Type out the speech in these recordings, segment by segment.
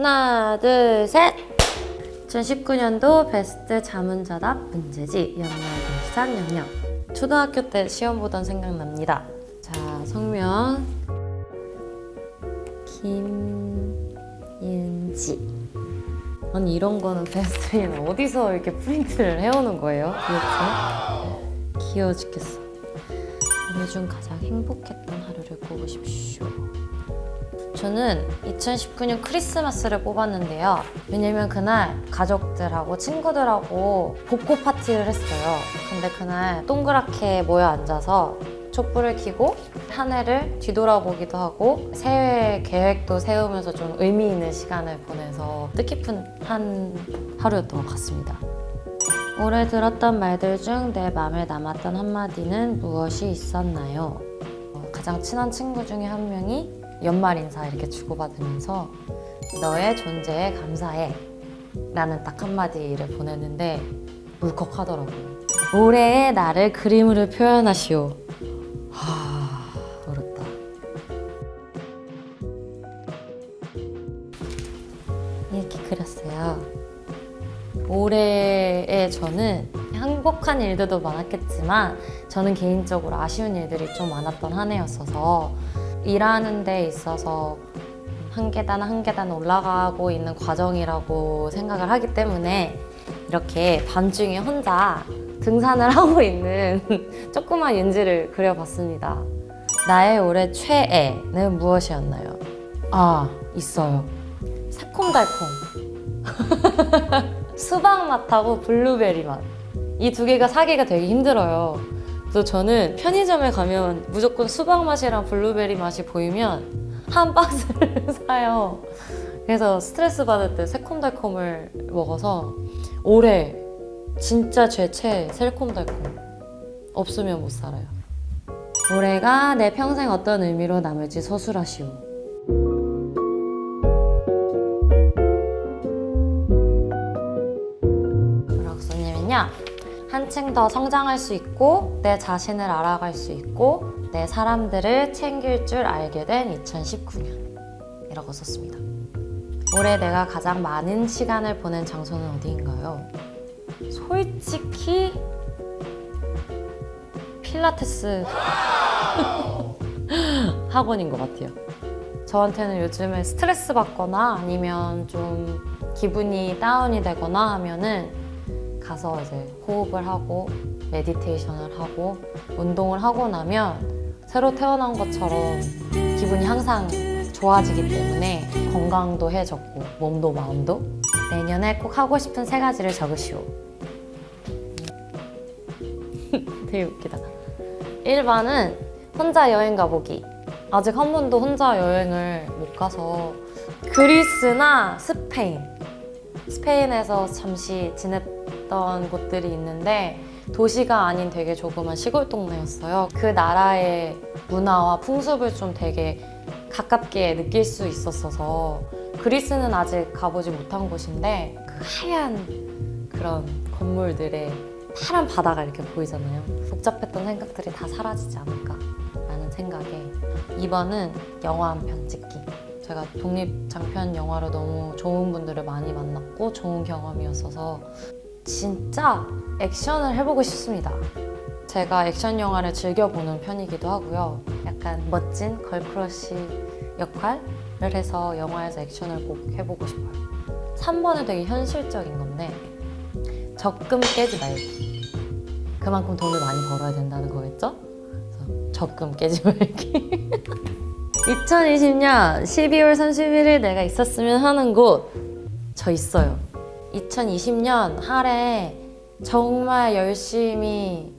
하나, 둘, 셋! 2019년도 베스트 자문자답 문제지 연말 동시산 영역 초등학교 때 시험 보던 생각납니다. 자, 성명 김윤지 아니 이런 거는 베스트인 어디서 이렇게 프린트를 해오는 거예요? 도대체? 귀여워 죽겠어. 오늘 중 가장 행복했던 하루를 꼽으십시오. 저는 2019년 크리스마스를 뽑았는데요. 왜냐면 그날 가족들하고 친구들하고 복고 파티를 했어요. 근데 그날 동그랗게 모여 앉아서 촛불을 켜고 한 해를 뒤돌아보기도 하고 새해 계획도 세우면서 좀 의미 있는 시간을 보내서 뜻깊은 한 하루였던 것 같습니다. 올해 들었던 말들 중 내 마음에 남았던 한마디는 무엇이 있었나요? 어, 가장 친한 친구 중에 한 명이 연말 인사 이렇게 주고받으면서 너의 존재에 감사해 라는 딱 한마디를 보냈는데 울컥하더라고요. 올해의 나를 그림으로 표현하시오. 하... 어렵다. 이렇게 그렸어요. 올해의 저는 행복한 일들도 많았겠지만 저는 개인적으로 아쉬운 일들이 좀 많았던 한 해였어서 일하는 데 있어서 한 계단 한 계단 올라가고 있는 과정이라고 생각을 하기 때문에 이렇게 밤중에 혼자 등산을 하고 있는 조그만 윤지를 그려봤습니다. 나의 올해 최애는 무엇이었나요? 아, 있어요. 새콤달콤. 수박 맛하고 블루베리 맛. 이 두 개가 사기가 되게 힘들어요. 그래서 저는 편의점에 가면 무조건 수박 맛이랑 블루베리 맛이 보이면 한 박스를 사요. 그래서 스트레스 받을 때 새콤달콤을 먹어서 올해 진짜 제 최애 새콤달콤. 없으면 못 살아요. 올해가 내 평생 어떤 의미로 남을지 서술하시오. 한층 더 성장할 수 있고 내 자신을 알아갈 수 있고 내 사람들을 챙길 줄 알게 된 2019년 이라고 썼습니다. 올해 내가 가장 많은 시간을 보낸 장소는 어디인가요? 솔직히 필라테스 학원인 것 같아요. 저한테는 요즘에 스트레스 받거나 아니면 좀 기분이 다운이 되거나 하면은 가서 이제 호흡을 하고 메디테이션을 하고 운동을 하고 나면 새로 태어난 것처럼 기분이 항상 좋아지기 때문에 건강도 해졌고 몸도 마음도 내년에 꼭 하고 싶은 세 가지를 적으시오. 되게 웃기다. 1번은 혼자 여행 가보기. 아직 한 번도 혼자 여행을 못 가서 그리스나 스페인. 스페인에서 잠시 지냈 던 곳들이 있는데 도시가 아닌 되게 조그만 시골 동네였어요. 그 나라의 문화와 풍습을 좀 되게 가깝게 느낄 수 있었어서 그리스는 아직 가보지 못한 곳인데 그 하얀 그런 건물들의 파란 바다가 이렇게 보이잖아요. 복잡했던 생각들이 다 사라지지 않을까 라는 생각에 2번은 영화 한 편 찍기. 제가 독립 장편 영화로 너무 좋은 분들을 많이 만났고 좋은 경험이었어서 진짜 액션을 해보고 싶습니다. 제가 액션 영화를 즐겨보는 편이기도 하고요. 약간 멋진 girl crush 역할을 해서 영화에서 액션을 꼭 해보고 싶어요. 3번은 되게 현실적인 건데 적금 깨지 말기. 그만큼 돈을 많이 벌어야 된다는 거겠죠? 적금 깨지 말기. 2020년 12월 31일 내가 있었으면 하는 곳 저 있어요. 2020년 할에 정말 열심히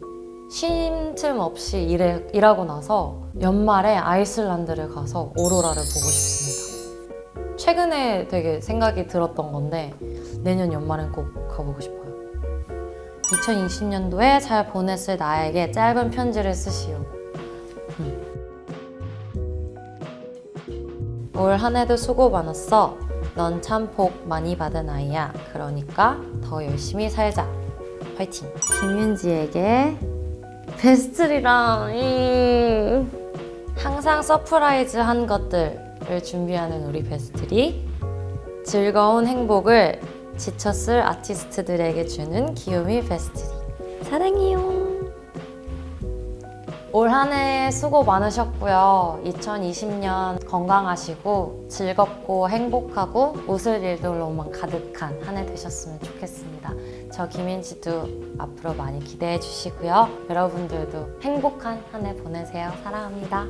쉼틈 없이 일해, 일하고 나서 연말에 아이슬란드를 가서 오로라를 보고 싶습니다. 최근에 되게 생각이 들었던 건데 내년 연말엔 꼭 가보고 싶어요. 2020년도에 잘 보냈을 나에게 짧은 편지를 쓰시오. 음. 올한 해도 수고 많았어. 넌 참 복 많이 받은 아이야. 그러니까 더 열심히 살자. 화이팅! 김윤지에게 베스트리랑 이 항상 surprise 한 것들을 준비하는 우리 베스트리 즐거운 행복을 지쳤을 아티스트들에게 주는 기요미 페스티리. 사랑해요. 올 한 해 수고 많으셨고요. 2020년 건강하시고 즐겁고 행복하고 웃을 일들로만 가득한 한 해 되셨으면 좋겠습니다. 저 김인지도 앞으로 많이 기대해 주시고요. 여러분들도 행복한 한 해 보내세요. 사랑합니다.